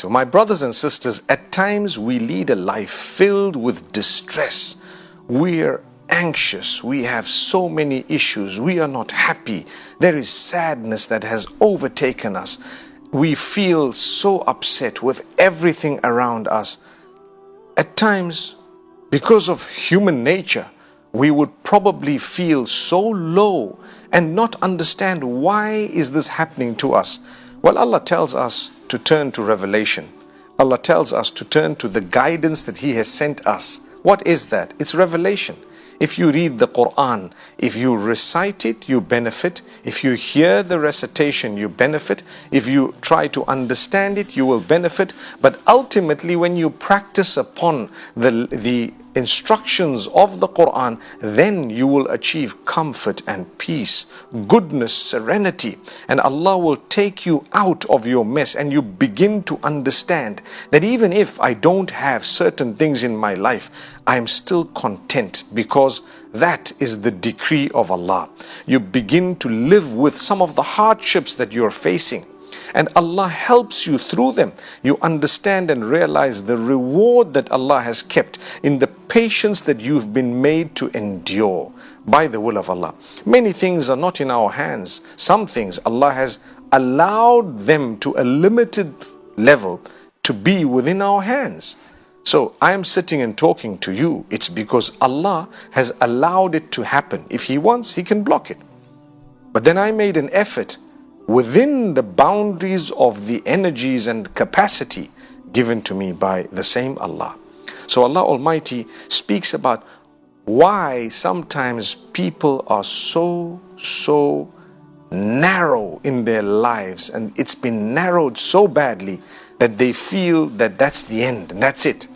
So my brothers and sisters, at times we lead a life filled with distress. We're anxious. We have so many issues. We are not happy. There is sadness that has overtaken us. We feel so upset with everything around us. At times, because of human nature, we would probably feel so low and not understand why is this happening to us. Well, Allah tells us to turn to revelation. Allah tells us to turn to the guidance that He has sent us. What is that? It's revelation. If you read the Quran, if you recite it, you benefit. If you hear the recitation, you benefit. If you try to understand it, you will benefit. But ultimately, when you practice upon the, the instructions of the Quran, then you will achieve comfort and peace, goodness, serenity, and Allah will take you out of your mess and you begin to understand that even if I don't have certain things in my life, I am still content because that is the decree of Allah. You begin to live with some of the hardships that you're facing and Allah helps you through them. You understand and realize the reward that Allah has kept in the patience that you've been made to endure by the will of Allah. Many things are not in our hands. Some things Allah has allowed them to a limited level to be within our hands. So I am sitting and talking to you. It's because Allah has allowed it to happen. If He wants, He can block it. But then I made an effort within the boundaries of the energies and capacity given to me by the same Allah. So Allah Almighty speaks about why sometimes people are so, so narrow in their lives and it's been narrowed so badly that they feel that that's the end and that's it.